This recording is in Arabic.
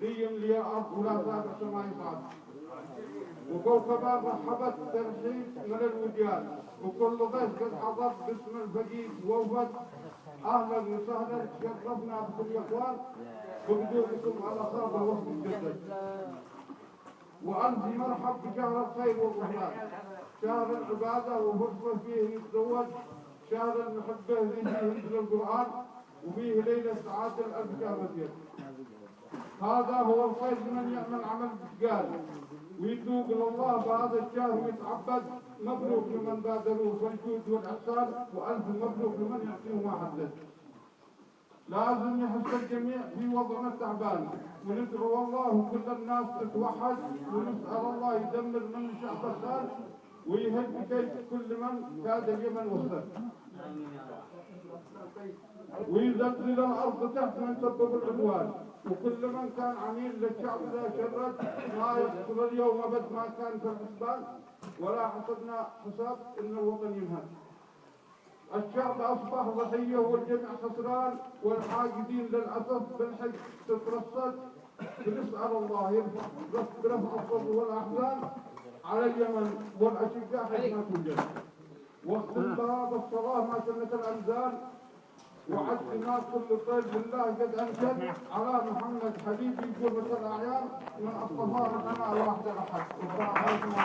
ليملي الأرض ولا زال السماء صعد وكوكبا رحبت ترحيب من الوديان. وكل ضيف قد حضر باسم الفقيد ووفد. أهلا وسهلا شرفنا بكم يا إخوان. بقدومكم على خاطر وقت الجدد وأنت مرحب بشهر الخير والرحمن. شهر العبادة وفرصة فيه يتزوج. شهر المحبة فيه ينزل القرآن. وفيه ليلة سعادة شهر رجب هذا هو الخير لمن يعمل عمل بشقال ويتوب إلى الله بهذا الشهر ويتعبد. مبروك لمن بادروا بالجود والإحسان وألف مبروك لمن يعطيه ما حدث لازم يحس الجميع في وضعنا التعبان. وندعو الله وكل الناس تتوحد ونسأل الله يدمر من شعب الخال ويهد كل من كاد اليمن وصل ويزلزل الأرض تحت من سبب العدوان وكل من كان عميل للشعب ذا شرد ما يحصل اليوم أبد ما كان في الحسبان ولا حسبنا حساب إن الوطن ينهد الشعب أصبح ضحية والجميع خسران والحاقدين للأسف بالحج تترصد. بنسأل الله يرفع برفع الصبر والأحزان على اليمن والأشقاء حيث ما توجد. واختم باب الصلاة ما سنة الأمزال وعد الناس كل طيب بالله قد أنشد على محمد حبيبي قرة الأعيان من أصطفى ربنا الواحد الأحد